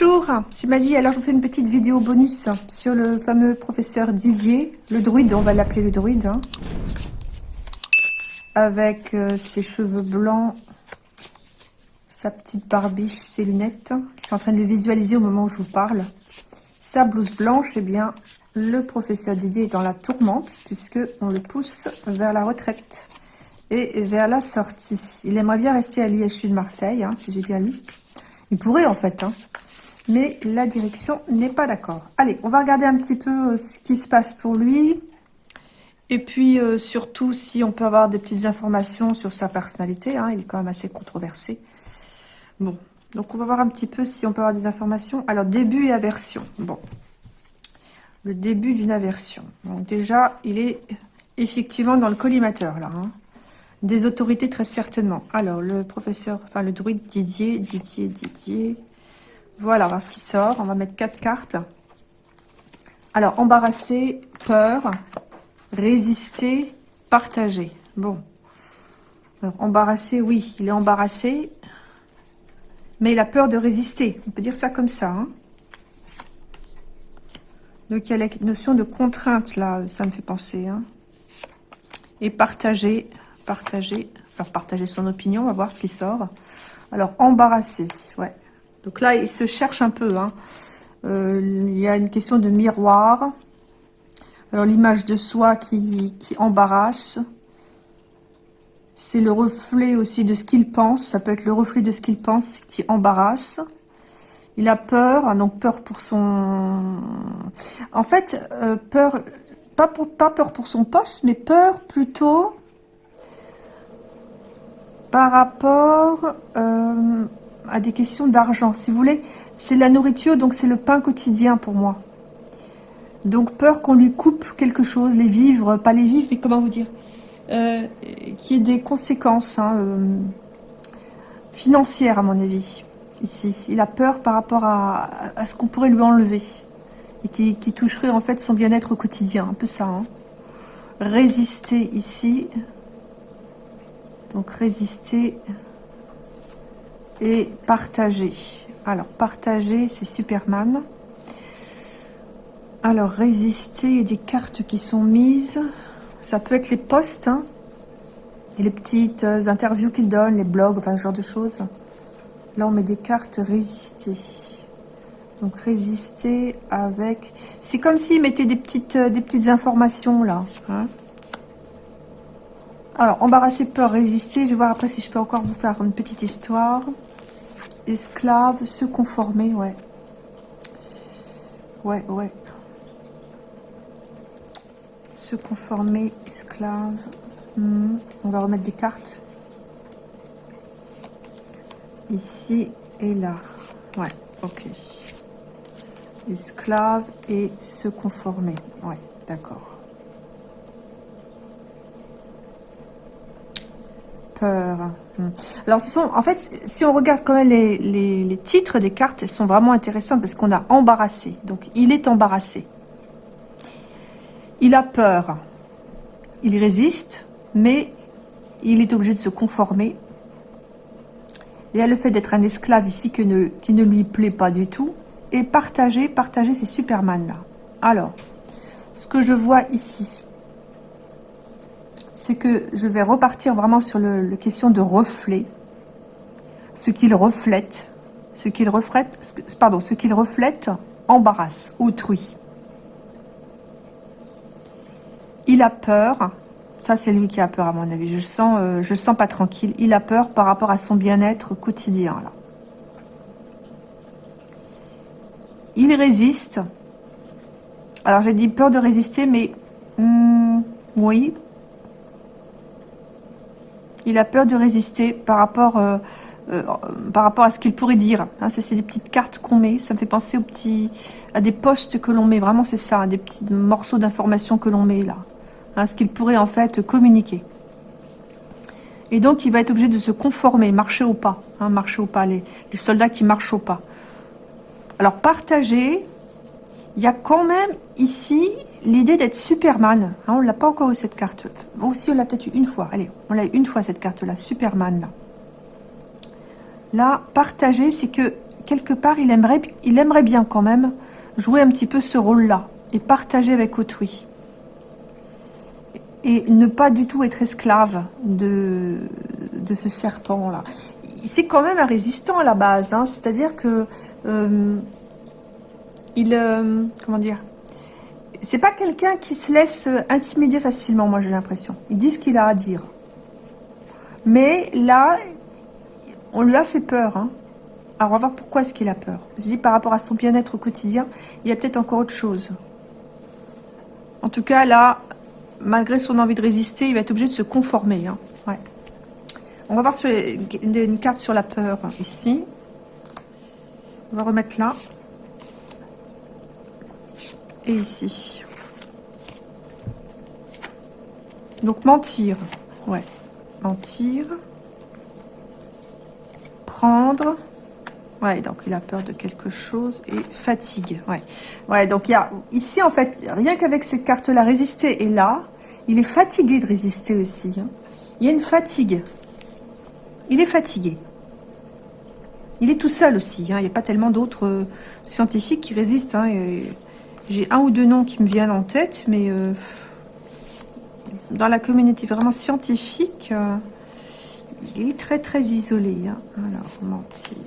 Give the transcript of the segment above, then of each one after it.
Bonjour, c'est Maddy. Alors, je vous fais une petite vidéo bonus sur le fameux professeur Didier, le druide, on va l'appeler le druide, hein. avec euh, ses cheveux blancs, sa petite barbiche, ses lunettes. Je suis en train de le visualiser au moment où je vous parle. Sa blouse blanche, eh bien, le professeur Didier est dans la tourmente, puisque on le pousse vers la retraite et vers la sortie. Il aimerait bien rester à l'IHU de Marseille, hein, si j'ai bien lu. Il pourrait en fait, hein. Mais la direction n'est pas d'accord. Allez, on va regarder un petit peu euh, ce qui se passe pour lui. Et puis euh, surtout, si on peut avoir des petites informations sur sa personnalité. Hein, il est quand même assez controversé. Bon, donc on va voir un petit peu si on peut avoir des informations. Alors, début et aversion. Bon, le début d'une aversion. Donc déjà, il est effectivement dans le collimateur là. Hein. Des autorités, très certainement. Alors, le professeur, enfin, le druide Didier, Didier, Didier. Voilà, on va voir ce qui sort. On va mettre quatre cartes. Alors, embarrassé, peur, résister, partager. Bon. Alors, embarrassé, oui, il est embarrassé. Mais il a peur de résister. On peut dire ça comme ça. Hein. Donc, il y a la notion de contrainte, là, ça me fait penser. Hein. Et partager, partager, alors partager son opinion, on va voir ce qui sort. Alors, embarrassé, ouais. Donc là, il se cherche un peu. Hein. Euh, il y a une question de miroir. Alors, l'image de soi qui, qui embarrasse. C'est le reflet aussi de ce qu'il pense. Ça peut être le reflet de ce qu'il pense qui embarrasse. Il a peur, donc peur pour son... En fait, euh, peur, pas peur pour son poste, mais peur plutôt par rapport euh, à des questions d'argent. Si vous voulez, c'est la nourriture, donc c'est le pain quotidien pour moi. Donc peur qu'on lui coupe quelque chose, les vivres, pas les vivres, mais comment vous dire euh, Qui ait des conséquences hein, euh, financières à mon avis, ici. Il a peur par rapport à, ce qu'on pourrait lui enlever. Et qui, toucherait en fait son bien-être au quotidien, un peu ça. Hein. Résister ici, donc résister et partager. Alors partager, c'est Superman. Alors résister, il des cartes qui sont mises. Ça peut être les posts, hein, et les petites euh, interviews qu'il donne, les blogs, enfin ce genre de choses. Là, on met des cartes résister. Donc résister avec... C'est comme s'il mettait des petites, euh, des petites informations là. Hein. Alors, embarrasser, peur, résister. Je vais voir après si je peux encore vous faire une petite histoire. Esclave, se conformer, ouais. Ouais, ouais. Se conformer, esclave. Hmm, on va remettre des cartes. Ici et là. Ouais, ok. Esclave et se conformer. Ouais, d'accord. Hmm. Alors, ce sont, en fait, si on regarde quand même les, titres des cartes, elles sont vraiment intéressantes parce qu'on a embarrassé. Donc, il est embarrassé. Il a peur. Il résiste, mais il est obligé de se conformer. Il y le fait d'être un esclave ici qui ne, qui ne lui plaît pas du tout. Et partager, partager, c'est Superman là. Alors, ce que je vois ici, c'est que je vais repartir vraiment sur le, question de reflet. Ce qu'il reflète, ce qu'il reflète, pardon, ce qu'il reflète embarrasse autrui. Il a peur, ça c'est lui qui a peur à mon avis, je sens, euh, je sens pas tranquille. Il a peur par rapport à son bien-être quotidien là. Il résiste. Alors j'ai dit peur de résister, mais hmm, oui, il a peur de résister par rapport, euh, euh, à ce qu'il pourrait dire. Hein, c'est des petites cartes qu'on met. Ça me fait penser aux petits, à des postes que l'on met. Vraiment, c'est ça, des petits morceaux d'informations que l'on met là. Hein, ce qu'il pourrait en fait communiquer. Et donc, il va être obligé de se conformer, marcher au pas. Hein, marcher au pas, les, les soldats qui marchent au pas. Alors, partager, il y a quand même ici l'idée d'être Superman. Hein, on l'a pas encore eu cette carte. Aussi, on l'a peut-être eu une fois. Allez, on l'a eu une fois cette carte-là, Superman. Là, là partager, c'est que quelque part, il aimerait, il aimerait bien quand même jouer un petit peu ce rôle-là et partager avec autrui. Et ne pas du tout être esclave de, de ce serpent-là. C'est quand même un résistant à la base, hein. c'est-à-dire que euh, il, euh, comment dire, c'est pas quelqu'un qui se laisse intimider facilement, moi j'ai l'impression. Il dit ce qu'il a à dire. Mais là, on lui a fait peur. Hein. Alors on va voir pourquoi est-ce qu'il a peur. Je dis par rapport à son bien-être au quotidien, il y a peut-être encore autre chose. En tout cas, là, malgré son envie de résister, il va être obligé de se conformer. Hein. On va voir une carte sur la peur ici. On va remettre là. Et ici. Donc mentir. Ouais. Mentir. Prendre. Ouais, donc il a peur de quelque chose et fatigue. Ouais, ouais. Donc il y a ici en fait rien qu'avec cette carte-là, résister et là, il est fatigué de résister aussi. Hein. Il y a une fatigue. Il est fatigué. Il est tout seul aussi. Hein. Il n'y a pas tellement d'autres euh, scientifiques qui résistent. Hein. J'ai un ou deux noms qui me viennent en tête, mais euh, dans la communauté vraiment scientifique, euh, il est très très isolé. Alors, mentir.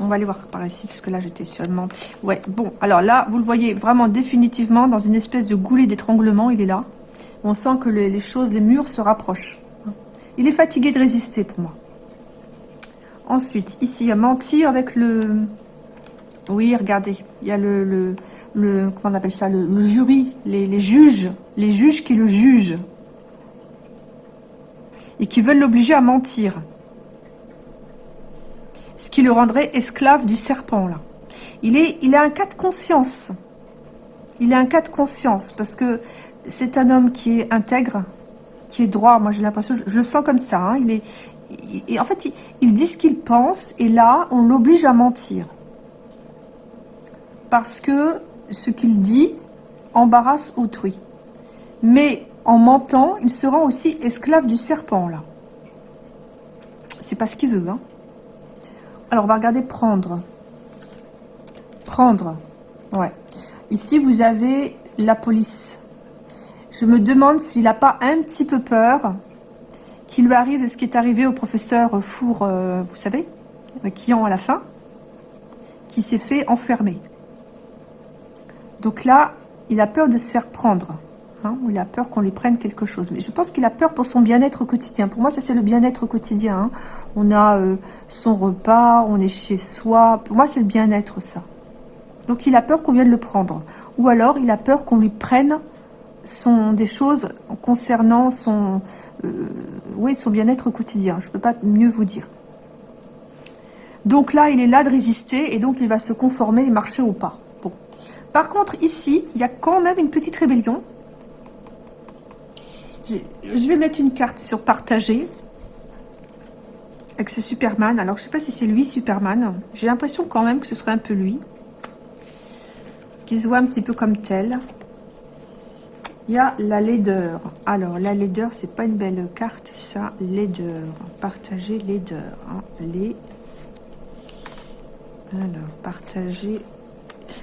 On va aller voir par ici, parce que là, j'étais sûrement... Ouais, bon, alors là, vous le voyez vraiment définitivement dans une espèce de goulet d'étranglement, il est là. On sent que les, choses, les murs se rapprochent. Il est fatigué de résister pour moi. Ensuite, ici, il y a mentir avec le... Oui, regardez, il y a le... jury, les, juges. Les juges qui le jugent. Et qui veulent l'obliger à mentir ce qui le rendrait esclave du serpent, là. Il, a un cas de conscience. Il a un cas de conscience, parce que c'est un homme qui est intègre, qui est droit. Moi, j'ai l'impression, je, le sens comme ça. Hein. il est, en fait, il, dit ce qu'il pense, et là, on l'oblige à mentir. Parce que ce qu'il dit embarrasse autrui. Mais en mentant, il se rend aussi esclave du serpent, là. C'est pas ce qu'il veut, hein. Alors, on va regarder prendre. Prendre. Ouais. Ici, vous avez la police. Je me demande s'il n'a pas un petit peu peur qu'il lui arrive ce qui est arrivé au professeur Four, euh, vous savez, qui en à la fin, qui s'est fait enfermer. Donc là, il a peur de se faire prendre. Hein, il a peur qu'on lui prenne quelque chose. Mais je pense qu'il a peur pour son bien-être quotidien. Pour moi, ça, c'est le bien-être quotidien. Hein. On a euh, son repas, on est chez soi. Pour moi, c'est le bien-être, ça. Donc, il a peur qu'on vienne le prendre. Ou alors, il a peur qu'on lui prenne des choses concernant son, euh, oui, son bien-être quotidien. Je ne peux pas mieux vous dire. Donc là, il est là de résister et donc il va se conformer et marcher au pas. Par contre, ici, il y a quand même une petite rébellion je vais mettre une carte sur partager avec ce Superman. Alors, je sais pas si c'est lui, Superman. J'ai l'impression quand même que ce serait un peu lui. Qui se voit un petit peu comme tel. Il y a la laideur. Alors, la laideur, c'est pas une belle carte, ça. Laideur. Partager laideur. Hein. Les... Alors, partager...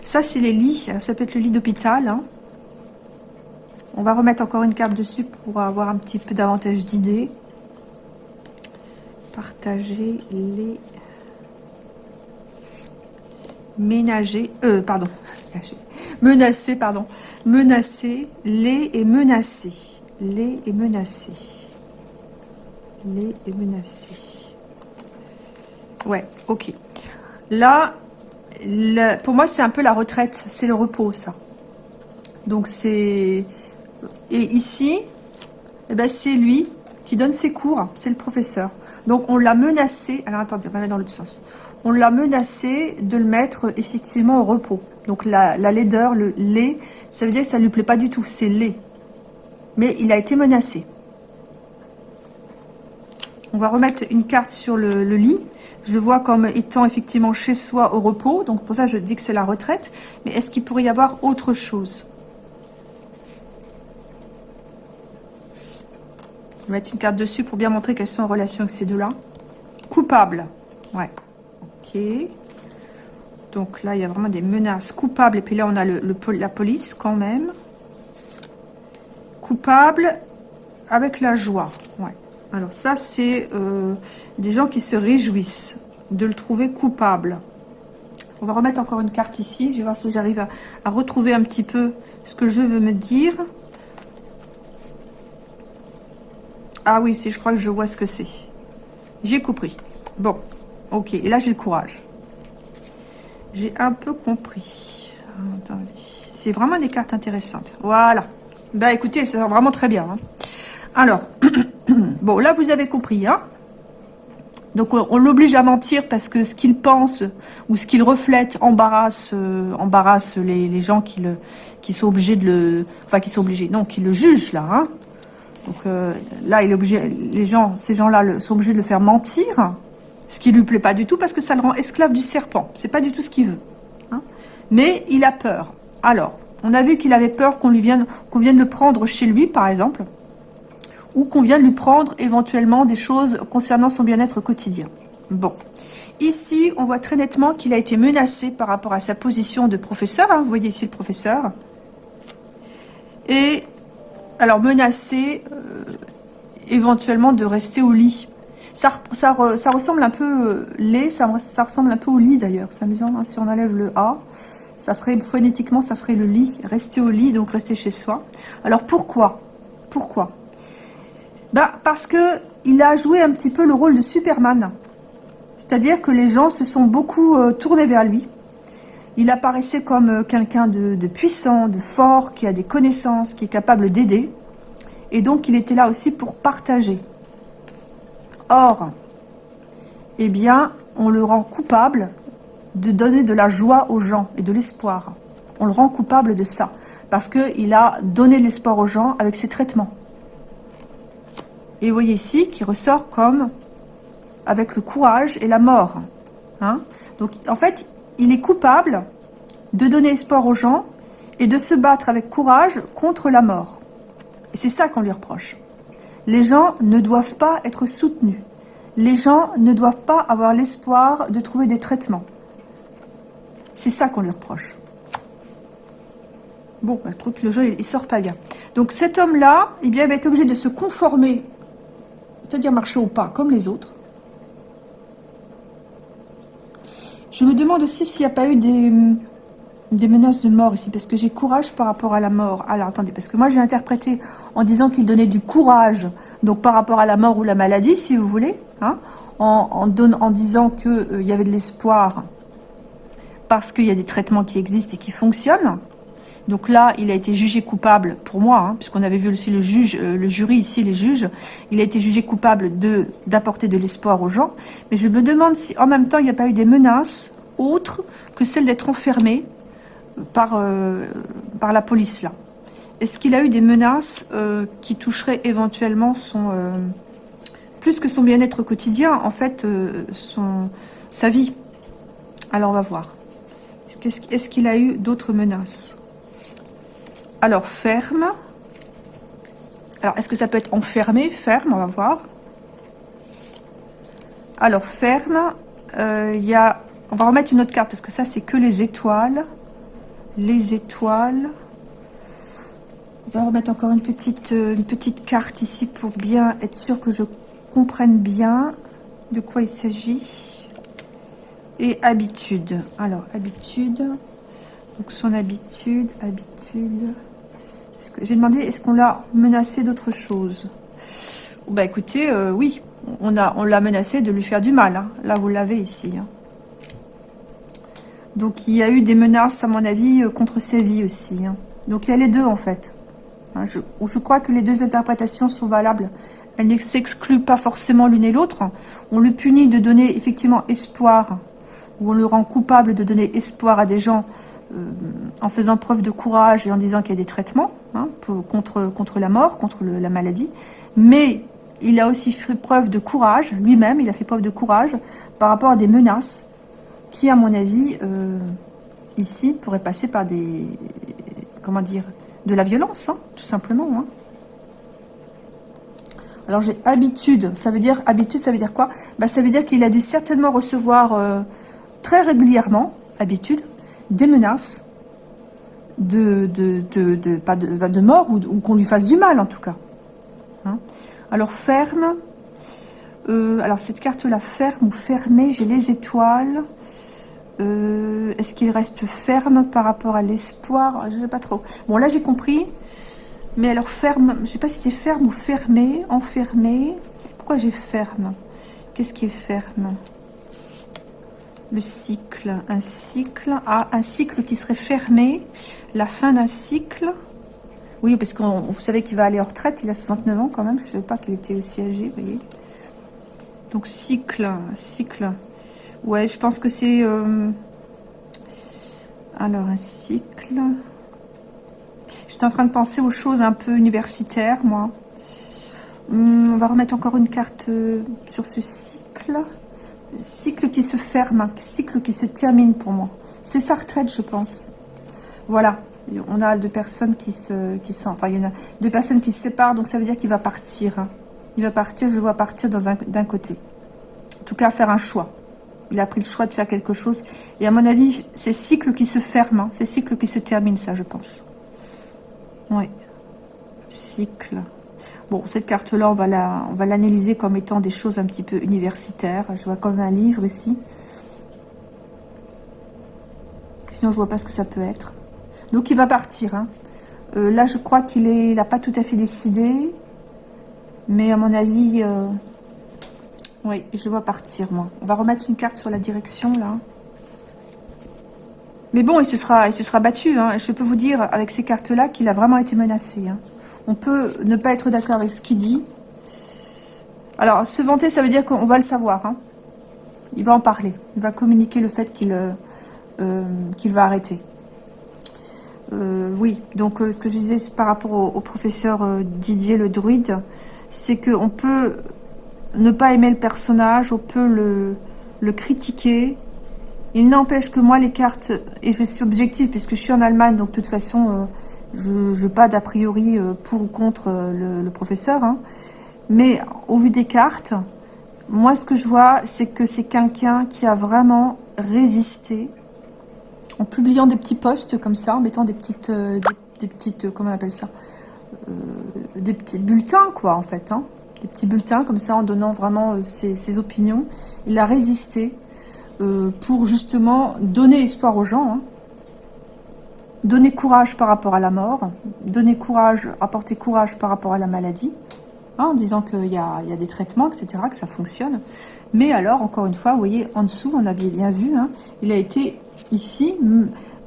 Ça, c'est les lits. Ça peut être le lit d'hôpital. Hein. On va remettre encore une carte dessus pour avoir un petit peu davantage d'idées. Partager les... Ménager... Euh, pardon. Menacer, pardon. Menacer, les et menacer. Les et menacer. Les et menacer. Ouais, ok. Là, pour moi, c'est un peu la retraite. C'est le repos, ça. Donc, c'est et ici, eh ben, c'est lui qui donne ses cours, c'est le professeur. Donc on l'a menacé, alors attendez, on va aller dans l'autre sens. On l'a menacé de le mettre effectivement au repos. Donc la, laideur, le lait, ça veut dire que ça ne lui plaît pas du tout, c'est lait. Mais il a été menacé. On va remettre une carte sur le, lit. Je le vois comme étant effectivement chez soi au repos. Donc pour ça, je dis que c'est la retraite. Mais est-ce qu'il pourrait y avoir autre chose? Mettre une carte dessus pour bien montrer qu'elles sont en relation avec ces deux-là. Coupable. Ouais. Ok. Donc là, il y a vraiment des menaces coupables. Et puis là, on a la police quand même. Coupable avec la joie. Ouais. Alors ça, c'est euh, des gens qui se réjouissent de le trouver coupable. On va remettre encore une carte ici. Je vais voir si j'arrive à, retrouver un petit peu ce que je veux me dire. Ah oui, je crois que je vois ce que c'est. J'ai compris. Bon, ok. Et là, j'ai le courage. J'ai un peu compris. C'est vraiment des cartes intéressantes. Voilà. Bah écoutez, ça vraiment très bien. Hein. Alors, bon, là, vous avez compris. Hein donc on, l'oblige à mentir parce que ce qu'il pense ou ce qu'il reflète embarrasse, euh, embarrasse les, gens qui, le, qui sont obligés de le... Enfin, qui sont obligés, non, qui le jugent là. Hein. Donc euh, là, il est obligé, les gens, ces gens-là sont obligés de le faire mentir, ce qui lui plaît pas du tout parce que ça le rend esclave du serpent. C'est pas du tout ce qu'il veut. Hein. Mais il a peur. Alors, on a vu qu'il avait peur qu'on lui vienne, qu'on vienne le prendre chez lui, par exemple ou qu'on vient de lui prendre éventuellement des choses concernant son bien-être quotidien. Bon, ici, on voit très nettement qu'il a été menacé par rapport à sa position de professeur. Hein. vous voyez ici le professeur. Et, alors, menacé euh, éventuellement de rester au lit. Ça, ressemble un peu, euh, ça, ressemble un peu au lit d'ailleurs. C'est amusant, hein, si on enlève le A, ça ferait, phonétiquement, ça ferait le lit, rester au lit, donc rester chez soi. Alors, pourquoi? Pourquoi? Bah, Parce que il a joué un petit peu le rôle de Superman. C'est-à-dire que les gens se sont beaucoup euh, tournés vers lui. Il apparaissait comme euh, quelqu'un de, puissant, de fort, qui a des connaissances, qui est capable d'aider. Et donc, il était là aussi pour partager. Or, eh bien, on le rend coupable de donner de la joie aux gens et de l'espoir. On le rend coupable de ça. Parce qu'il a donné l'espoir aux gens avec ses traitements. Et vous voyez ici qui ressort comme avec le courage et la mort. Hein Donc en fait, il est coupable de donner espoir aux gens et de se battre avec courage contre la mort. Et c'est ça qu'on lui reproche. Les gens ne doivent pas être soutenus. Les gens ne doivent pas avoir l'espoir de trouver des traitements. C'est ça qu'on lui reproche. Bon, bah, je trouve que le jeu, il, sort pas bien. Donc cet homme-là, eh il va être obligé de se conformer c'est-à-dire marcher au pas, comme les autres. Je me demande aussi s'il n'y a pas eu des, menaces de mort ici, parce que j'ai courage par rapport à la mort. Alors, attendez, parce que moi, j'ai interprété en disant qu'il donnait du courage, donc par rapport à la mort ou la maladie, si vous voulez, hein, en, en disant qu'il euh, y avait de l'espoir, parce qu'il y a des traitements qui existent et qui fonctionnent. Donc là, il a été jugé coupable, pour moi, hein, puisqu'on avait vu aussi euh, le jury ici, les juges, il a été jugé coupable d'apporter de l'espoir aux gens. Mais je me demande si, en même temps, il n'y a pas eu des menaces autres que celles d'être enfermé par, euh, par la police, là. Est-ce qu'il a eu des menaces euh, qui toucheraient éventuellement son... plus que son bien-être quotidien, en fait, sa vie? Alors, on va voir. Est-ce qu'il a eu d'autres menaces? Alors, ferme. Alors, est-ce que ça peut être enfermé? Ferme, on va voir. Alors, ferme. Euh. On va remettre une autre carte, parce que ça, c'est que les étoiles. Les étoiles. On va remettre encore une petite, euh, une petite carte ici pour bien être sûr que je comprenne bien de quoi il s'agit. Et habitude. Alors, habitude. Donc, son habitude, habitude... J'ai demandé, est-ce qu'on l'a menacé d'autre chose? Bah écoutez, euh, oui, on l'a menacé de lui faire du mal. Hein. Là, vous l'avez ici. Hein. Donc, il y a eu des menaces, à mon avis, euh, contre ses vies aussi. Hein. Donc, il y a les deux, en fait. Je, je, crois que les deux interprétations sont valables. Elles ne s'excluent pas forcément l'une et l'autre. On le punit de donner, effectivement, espoir, ou on le rend coupable de donner espoir à des gens en faisant preuve de courage et en disant qu'il y a des traitements hein, contre, contre la mort, contre la maladie. Mais il a aussi fait preuve de courage, lui-même, il a fait preuve de courage par rapport à des menaces qui, à mon avis, euh, ici, pourraient passer par des... comment dire De la violence, hein, tout simplement. Hein. Alors j'ai habitude, ça veut dire habitude, ça veut dire quoi? Bah, Ça veut dire qu'il a dû certainement recevoir euh, très régulièrement, habitude, des menaces de, pas de, mort ou, qu'on lui fasse du mal en tout cas. Hein. alors ferme, euh, alors cette carte-là, ferme ou fermée, j'ai les étoiles. Euh, est-ce qu'il reste ferme par rapport à l'espoir? Je ne sais pas trop. Bon, là j'ai compris. Mais alors ferme, je ne sais pas si c'est ferme ou fermé, enfermé. Pourquoi j'ai ferme? Qu'est-ce qui est ferme? Le cycle, un cycle. Ah, un cycle qui serait fermé. La fin d'un cycle. Oui, parce que vous savez qu'il va aller en retraite. Il a 69 ans quand même. Je ne savais pas qu'il était aussi âgé, vous voyez. Donc cycle, cycle. Ouais, je pense que c'est... Euh, alors, un cycle. J'étais en train de penser aux choses un peu universitaires, moi. Hum, on va remettre encore une carte euh, sur ce cycle. Cycle qui se ferme, cycle qui se termine pour moi. C'est sa retraite, je pense. Voilà. On a deux personnes qui se, qui sont, il y en a deux personnes qui se séparent, donc ça veut dire qu'il va partir. Hein. Il va partir, je vois partir d'un côté. En tout cas, faire un choix. Il a pris le choix de faire quelque chose. Et à mon avis, c'est cycle qui se ferme. Hein. C'est cycle qui se termine, ça, je pense. Oui. Cycle. Bon, cette carte-là, on va l'analyser comme étant des choses un petit peu universitaires. Je vois comme un livre ici. Sinon, je vois pas ce que ça peut être. Donc, il va partir. Hein. Euh, là, je crois qu'il n'a pas tout à fait décidé. Mais à mon avis, euh, oui, je vois partir, moi. On va remettre une carte sur la direction, là. Mais bon, il se sera, il se sera battu. Hein. Je peux vous dire, avec ces cartes-là, qu'il a vraiment été menacé. Hein. On peut ne pas être d'accord avec ce qu'il dit. Alors, se vanter, ça veut dire qu'on va le savoir. Hein. Il va en parler. Il va communiquer le fait qu'il euh, euh, va arrêter. Euh, oui, donc ce que je disais par rapport au professeur Didier le druide, c'est qu'on peut ne pas aimer le personnage, on peut le, le critiquer. Il n'empêche que moi, les cartes, et je suis objective puisque je suis en Allemagne, donc de toute façon, je n'ai pas d'a priori euh, pour ou contre euh, le, professeur. Hein. Mais au vu des cartes, moi, ce que je vois, c'est que c'est quelqu'un qui a vraiment résisté en publiant des petits posts comme ça, en mettant des petites, des, petites comment on appelle ça des petits bulletins, quoi, en fait. Hein. Des petits bulletins, comme ça, en donnant vraiment euh, ses, opinions. Il a résisté euh, pour, justement, donner espoir aux gens. Hein. Donner courage par rapport à la mort. Donner courage, apporter courage par rapport à la maladie. Hein, en disant qu'il y, a, des traitements, etc., que ça fonctionne. Mais alors, encore une fois, vous voyez, en dessous, on avait bien vu, il a été ici,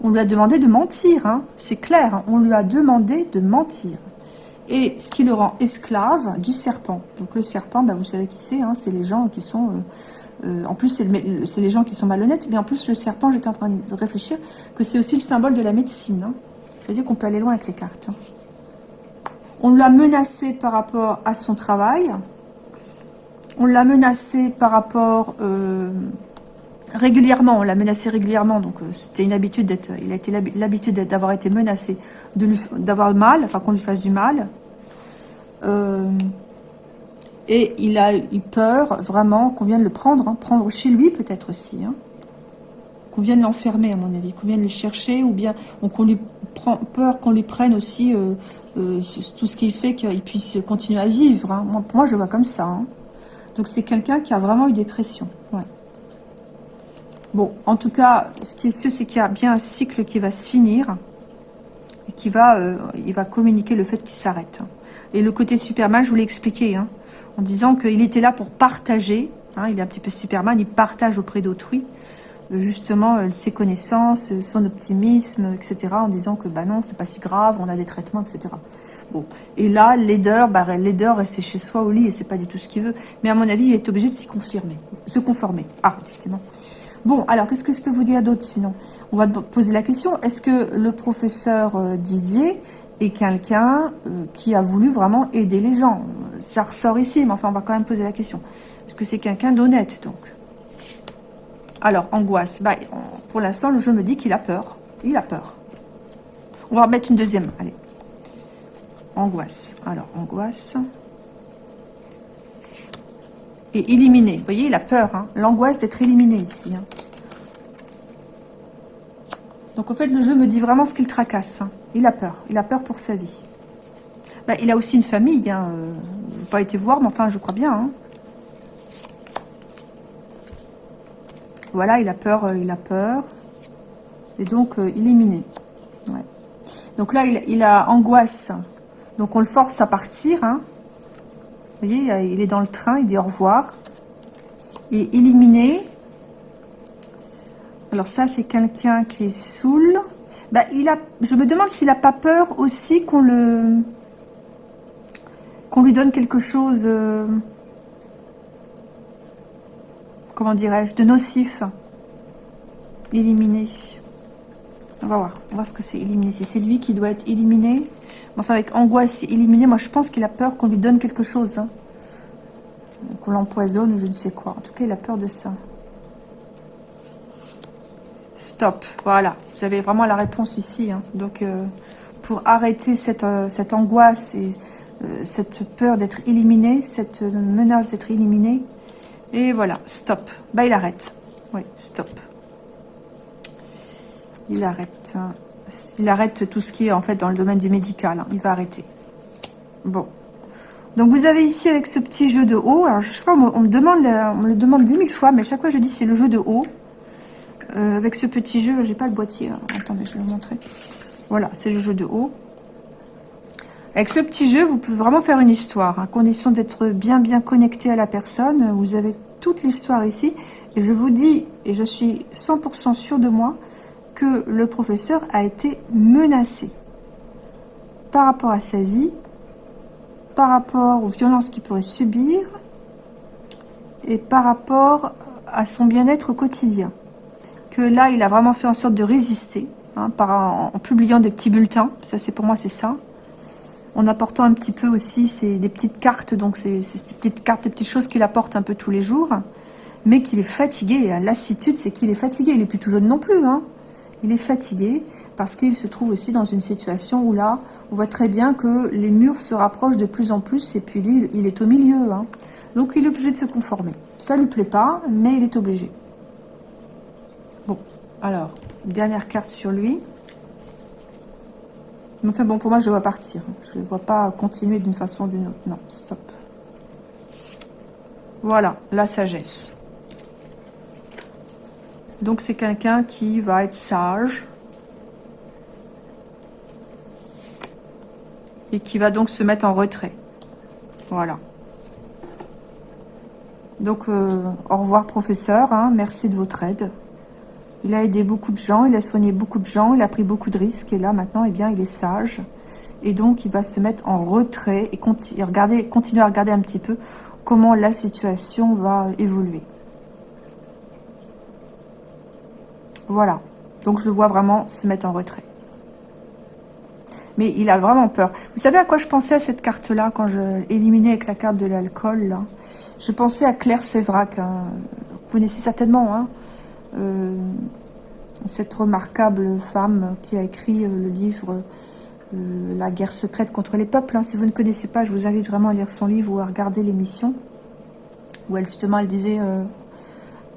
on lui a demandé de mentir, c'est clair, on lui a demandé de mentir et ce qui le rend esclave du serpent. Donc le serpent, bah, vous savez qui c'est, hein, c'est les gens qui sont... Euh, euh, en plus, c'est les gens qui sont malhonnêtes, mais en plus, le serpent, j'étais en train de réfléchir, que c'est aussi le symbole de la médecine. Hein. C'est-à-dire qu'on peut aller loin avec les cartes. Hein. On l'a menacé par rapport à son travail. On l'a menacé par rapport... Euh, régulièrement, on l'a menacé régulièrement, donc c'était une habitude d'être, il a été l'habitude d'avoir été menacé, d'avoir mal, enfin qu'on lui fasse du mal, euh, et il a eu peur vraiment qu'on vienne le prendre, hein, prendre chez lui peut-être aussi, hein, qu'on vienne l'enfermer à mon avis, qu'on vienne le chercher, ou bien qu'on lui prend peur qu'on lui prenne aussi euh, euh, tout ce qu'il fait qu'il puisse continuer à vivre. Hein. Moi, je vois comme ça. Donc c'est quelqu'un qui a vraiment eu des pressions. Bon, en tout cas, ce qui est sûr, c'est qu'il y a bien un cycle qui va se finir et qui va, il va communiquer le fait qu'il s'arrête. Et le côté Superman, je vous l'ai expliqué, en disant qu'il était là pour partager. Hein, il est un petit peu Superman, il partage auprès d'autrui, euh, justement, euh, ses connaissances, euh, son optimisme, etc. En disant que, bah non, c'est pas si grave, on a des traitements, etc. Bon. Et là, l'aideur, bah, c'est chez soi au lit et c'est pas du tout ce qu'il veut. Mais à mon avis, il est obligé de s'y confirmer, se conformer. Ah, justement. Bon, alors, qu'est-ce que je peux vous dire d'autre sinon? On va poser la question, est-ce que le professeur Didier et quelqu'un euh, qui a voulu vraiment aider les gens. Ça ressort ici, mais enfin, on va quand même poser la question. Est-ce que c'est quelqu'un d'honnête, donc? Alors, angoisse. Bah, pour l'instant, le jeu me dit qu'il a peur. Il a peur. On va remettre une deuxième. Allez. Angoisse. Alors, angoisse. Et éliminé. Vous voyez, il a peur. Hein. L'angoisse d'être éliminé ici. Hein. Donc en fait, le jeu me dit vraiment ce qu'il tracasse. Hein. Il a peur. Il a peur pour sa vie. Bah, il a aussi une famille. Hein. Euh, pas été voir, mais enfin, je crois bien. Hein. Voilà, il a peur. Euh, il a peur. Et donc, euh, éliminé. Donc là, il, a angoisse. Donc on le force à partir. Hein. Vous voyez, il est dans le train. Il dit au revoir. Et éliminé. Alors ça, c'est quelqu'un qui est saoul. Bah, il a, je me demande s'il n'a pas peur aussi qu'on le qu'on lui donne quelque chose, euh, comment dirais-je, de nocif, éliminé. On va voir, on va voir ce que c'est éliminé. Si c'est lui qui doit être éliminé, enfin avec angoisse éliminé, moi je pense qu'il a peur qu'on lui donne quelque chose. Hein. Qu'on l'empoisonne ou je ne sais quoi. En tout cas, il a peur de ça. Stop. Voilà. Vous avez vraiment la réponse ici. Hein. Donc, euh, pour arrêter cette, euh, angoisse et euh, cette peur d'être éliminé, cette menace d'être éliminé. Et voilà. Stop. Bah, il arrête. Oui, stop. Il arrête. Hein. Il arrête tout ce qui est en fait dans le domaine du médical. Hein. Il va arrêter. Bon. Donc vous avez ici avec ce petit jeu de haut. Alors chaque fois on me demande, on me le demande dix mille fois, mais chaque fois je dis c'est le jeu de haut. Euh, avec ce petit jeu, j'ai pas le boîtier. Attendez, je vais vous montrer. Voilà, c'est le jeu de haut. Avec ce petit jeu, vous pouvez vraiment faire une histoire, à condition d'être bien bien connecté à la personne. Vous avez toute l'histoire ici. Et je vous dis, et je suis 100% sûr de moi, que le professeur a été menacé par rapport à sa vie, par rapport aux violences qu'il pourrait subir, et par rapport à son bien-être quotidien que là, il a vraiment fait en sorte de résister, hein, en, publiant des petits bulletins, ça c'est pour moi c'est ça, en apportant un petit peu aussi c'est des petites cartes, donc des petites cartes, des petites choses qu'il apporte un peu tous les jours, mais qu'il est fatigué, et lassitude c'est qu'il est fatigué, il est plus tout jeune non plus, hein. il est fatigué, parce qu'il se trouve aussi dans une situation où là, on voit très bien que les murs se rapprochent de plus en plus, et puis il, est au milieu, hein. donc il est obligé de se conformer. Ça lui plaît pas, mais il est obligé. Alors, dernière carte sur lui. Enfin bon, pour moi, je vois partir. Je ne vois pas continuer d'une façon ou d'une autre. Non, stop. Voilà, la sagesse. Donc, c'est quelqu'un qui va être sage. Et qui va donc se mettre en retrait. Voilà. Donc, euh, au revoir, professeur. Hein. merci de votre aide. Il a aidé beaucoup de gens, il a soigné beaucoup de gens, il a pris beaucoup de risques. Et là, maintenant, eh bien, il est sage. Et donc, il va se mettre en retrait et continuer à regarder un petit peu comment la situation va évoluer. Voilà. Donc, je le vois vraiment se mettre en retrait. Mais il a vraiment peur. Vous savez à quoi je pensais à cette carte-là quand je éliminais avec la carte de l'alcool Je pensais à Claire Sévrac. Hein. Vous connaissez certainement, hein? Euh, cette remarquable femme qui a écrit euh, le livre euh, La guerre secrète contre les peuples. Hein. Si vous ne connaissez pas, je vous invite vraiment à lire son livre ou à regarder l'émission où elle justement elle disait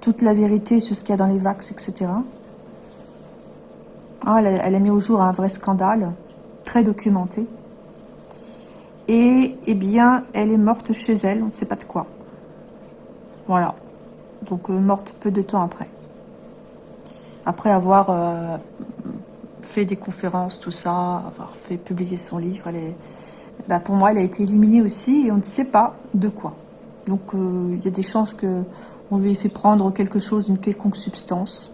toute la vérité sur ce qu'il y a dans les vax, etc. Ah, elle, a, mis au jour un vrai scandale, très documenté. Et, eh bien, elle est morte chez elle, on ne sait pas de quoi. Voilà. Donc, morte peu de temps après après avoir euh, fait des conférences, tout ça, avoir fait publier son livre, bah, pour moi, elle a été éliminée aussi et on ne sait pas de quoi. Donc, euh, il y a des chances qu'on lui ait fait prendre quelque chose, d'une quelconque substance.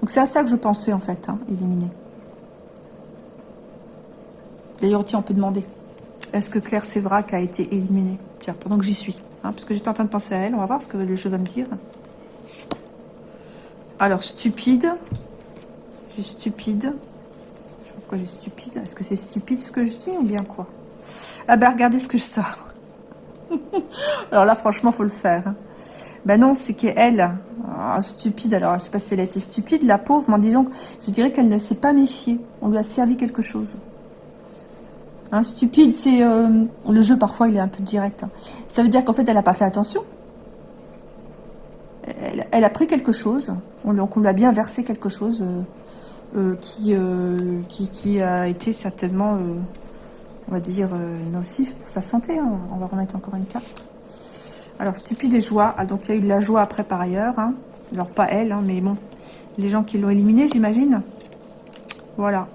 Donc, c'est à ça que je pensais, en fait, hein, éliminer. D'ailleurs, tiens, on peut demander, est-ce que Claire Sévrac a été éliminée? Tiens, pendant que j'y suis, hein, parce que j'étais en train de penser à elle, on va voir ce que le jeu va me dire. Alors, stupide. J'ai stupide. Pourquoi j'ai stupide. Est-ce que c'est stupide ce que je dis ou bien quoi? Ah ben, regardez ce que je sors. alors là, franchement, faut le faire. Hein. Ben non, c'est qu'elle, ah, stupide, alors je sais pas si elle a été stupide, la pauvre, mais disons, je dirais qu'elle ne s'est pas méfiée. On lui a servi quelque chose. Hein, stupide, c'est... Euh, le jeu, parfois, il est un peu direct. Hein. Ça veut dire qu'en fait, elle n'a pas fait attention elle, a pris quelque chose, on, lui a bien versé quelque chose, euh, qui, qui, qui, a été certainement, on va dire, nocif pour sa santé. Hein. On va remettre encore une carte. Alors, stupide et joie. Ah, donc, il y a eu de la joie après par ailleurs. Hein. Alors, pas elle, hein, mais bon, les gens qui l'ont éliminé, j'imagine. Voilà.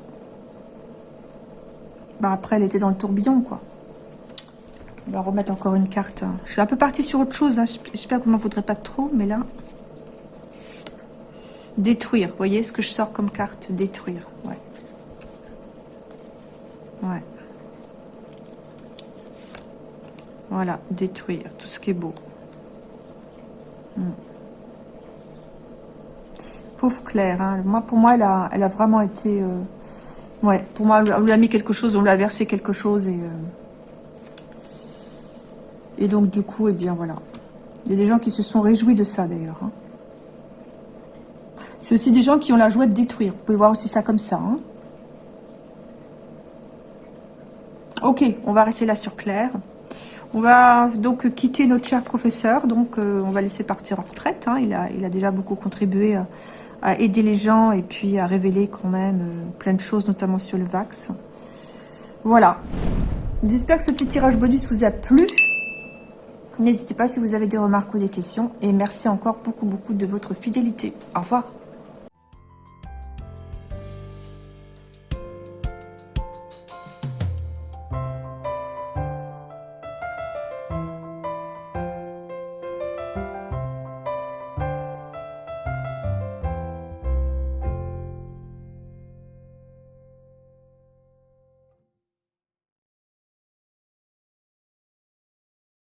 Bah, après, elle était dans le tourbillon, quoi. On va remettre encore une carte. Je suis un peu partie sur autre chose. J'espère que vous m'en voudrez pas trop, mais là... Détruire. Vous voyez ce que je sors comme carte Détruire. Ouais. Ouais. Voilà, détruire tout ce qui est beau. Hmm. Pauvre Claire, hein. moi, pour moi, elle a, vraiment été... Euh, ouais, pour moi, on lui a mis quelque chose, on lui a versé quelque chose et... Euh, et donc, du coup, eh bien, voilà. Il y a des gens qui se sont réjouis de ça, d'ailleurs. Hein. C'est aussi des gens qui ont la joie de détruire. Vous pouvez voir aussi ça comme ça. Hein. Ok, on va rester là sur Claire. On va donc quitter notre cher professeur, donc euh, on va laisser partir en retraite. Hein. Il, a, il a déjà beaucoup contribué à, aider les gens et puis à révéler quand même euh, plein de choses, notamment sur le Vax. Voilà. J'espère que ce petit tirage bonus vous a plu. N'hésitez pas si vous avez des remarques ou des questions. Et merci encore beaucoup, beaucoup de votre fidélité. Au revoir.